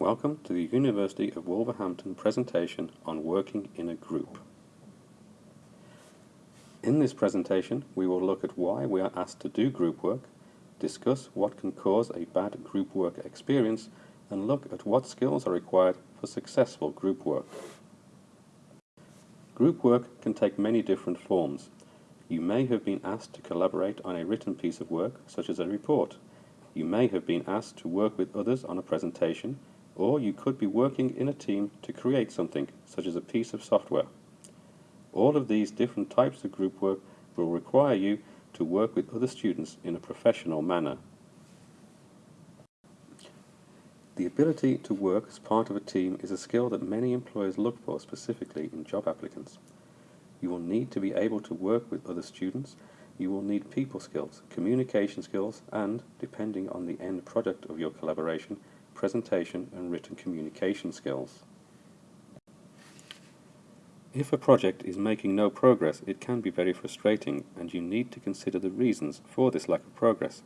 Welcome to the University of Wolverhampton presentation on working in a group. In this presentation, we will look at why we are asked to do group work, discuss what can cause a bad group work experience, and look at what skills are required for successful group work. Group work can take many different forms. You may have been asked to collaborate on a written piece of work, such as a report. You may have been asked to work with others on a presentation, or you could be working in a team to create something, such as a piece of software. All of these different types of group work will require you to work with other students in a professional manner. The ability to work as part of a team is a skill that many employers look for specifically in job applicants. You will need to be able to work with other students, you will need people skills, communication skills, and, depending on the end product of your collaboration, presentation and written communication skills. If a project is making no progress, it can be very frustrating and you need to consider the reasons for this lack of progress.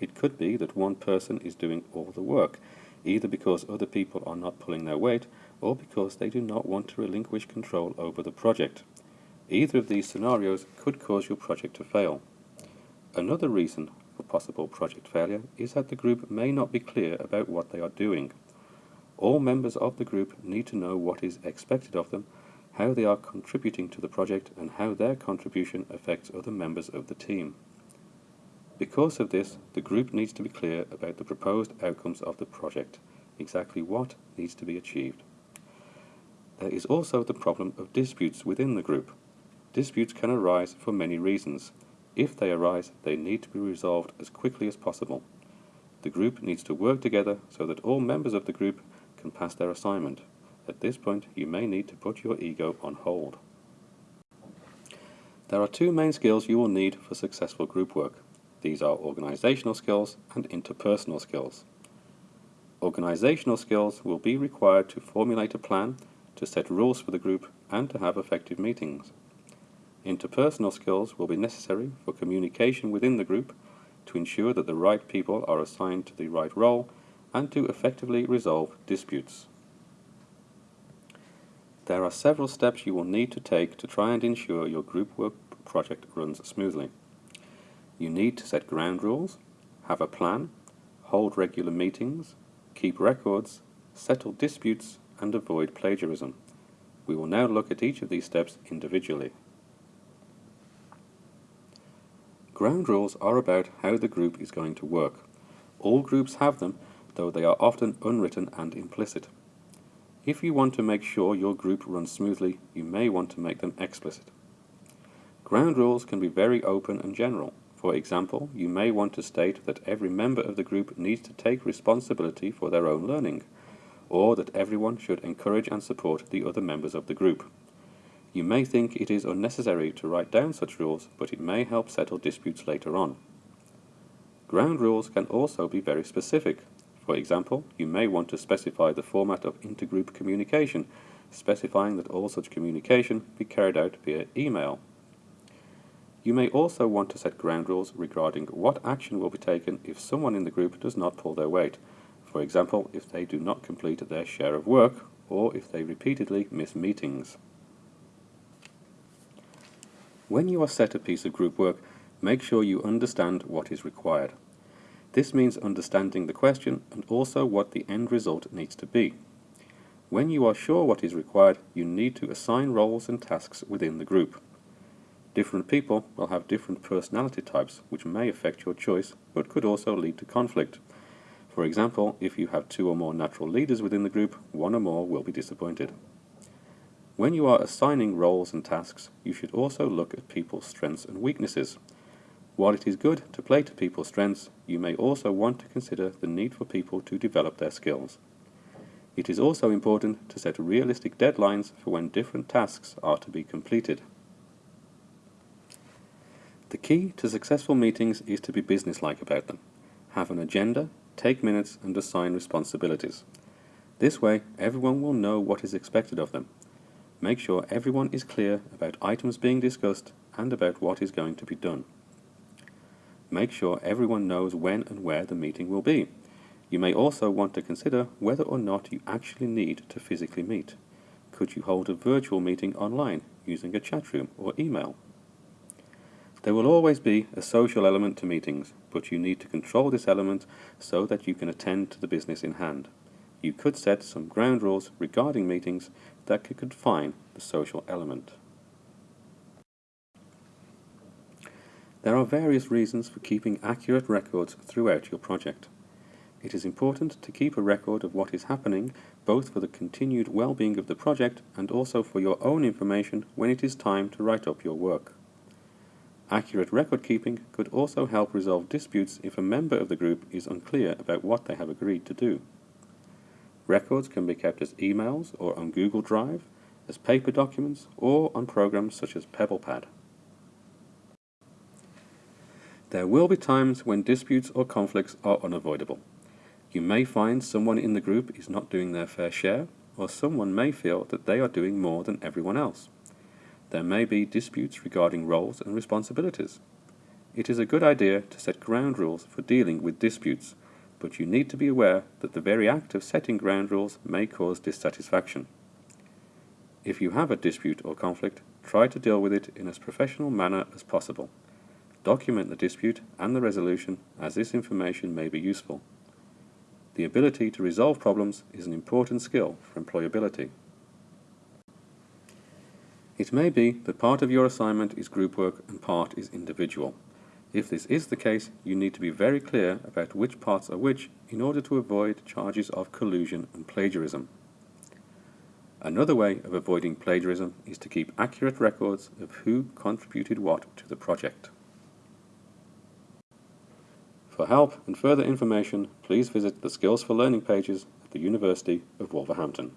It could be that one person is doing all the work, either because other people are not pulling their weight or because they do not want to relinquish control over the project. Either of these scenarios could cause your project to fail. Another reason for possible project failure is that the group may not be clear about what they are doing. All members of the group need to know what is expected of them how they are contributing to the project and how their contribution affects other members of the team. Because of this, the group needs to be clear about the proposed outcomes of the project, exactly what needs to be achieved. There is also the problem of disputes within the group. Disputes can arise for many reasons. If they arise, they need to be resolved as quickly as possible. The group needs to work together so that all members of the group can pass their assignment. At this point, you may need to put your ego on hold. There are two main skills you will need for successful group work. These are organizational skills and interpersonal skills. Organizational skills will be required to formulate a plan, to set rules for the group, and to have effective meetings. Interpersonal skills will be necessary for communication within the group, to ensure that the right people are assigned to the right role, and to effectively resolve disputes. There are several steps you will need to take to try and ensure your group work project runs smoothly. You need to set ground rules, have a plan, hold regular meetings, keep records, settle disputes, and avoid plagiarism. We will now look at each of these steps individually. Ground rules are about how the group is going to work. All groups have them, though they are often unwritten and implicit. If you want to make sure your group runs smoothly, you may want to make them explicit. Ground rules can be very open and general. For example, you may want to state that every member of the group needs to take responsibility for their own learning, or that everyone should encourage and support the other members of the group. You may think it is unnecessary to write down such rules, but it may help settle disputes later on. Ground rules can also be very specific, for example, you may want to specify the format of intergroup communication, specifying that all such communication be carried out via email. You may also want to set ground rules regarding what action will be taken if someone in the group does not pull their weight, for example, if they do not complete their share of work, or if they repeatedly miss meetings. When you are set a piece of group work, make sure you understand what is required. This means understanding the question and also what the end result needs to be. When you are sure what is required, you need to assign roles and tasks within the group. Different people will have different personality types, which may affect your choice, but could also lead to conflict. For example, if you have two or more natural leaders within the group, one or more will be disappointed. When you are assigning roles and tasks, you should also look at people's strengths and weaknesses. While it is good to play to people's strengths, you may also want to consider the need for people to develop their skills. It is also important to set realistic deadlines for when different tasks are to be completed. The key to successful meetings is to be businesslike about them. Have an agenda, take minutes and assign responsibilities. This way, everyone will know what is expected of them. Make sure everyone is clear about items being discussed and about what is going to be done. Make sure everyone knows when and where the meeting will be. You may also want to consider whether or not you actually need to physically meet. Could you hold a virtual meeting online using a chat room or email? There will always be a social element to meetings, but you need to control this element so that you can attend to the business in hand. You could set some ground rules regarding meetings that could confine the social element. There are various reasons for keeping accurate records throughout your project. It is important to keep a record of what is happening both for the continued well-being of the project and also for your own information when it is time to write up your work. Accurate record keeping could also help resolve disputes if a member of the group is unclear about what they have agreed to do. Records can be kept as emails or on Google Drive, as paper documents, or on programs such as PebblePad. There will be times when disputes or conflicts are unavoidable. You may find someone in the group is not doing their fair share, or someone may feel that they are doing more than everyone else. There may be disputes regarding roles and responsibilities. It is a good idea to set ground rules for dealing with disputes, but you need to be aware that the very act of setting ground rules may cause dissatisfaction. If you have a dispute or conflict, try to deal with it in as professional manner as possible. Document the dispute and the resolution as this information may be useful. The ability to resolve problems is an important skill for employability. It may be that part of your assignment is group work and part is individual. If this is the case, you need to be very clear about which parts are which in order to avoid charges of collusion and plagiarism. Another way of avoiding plagiarism is to keep accurate records of who contributed what to the project. For help and further information, please visit the Skills for Learning pages at the University of Wolverhampton.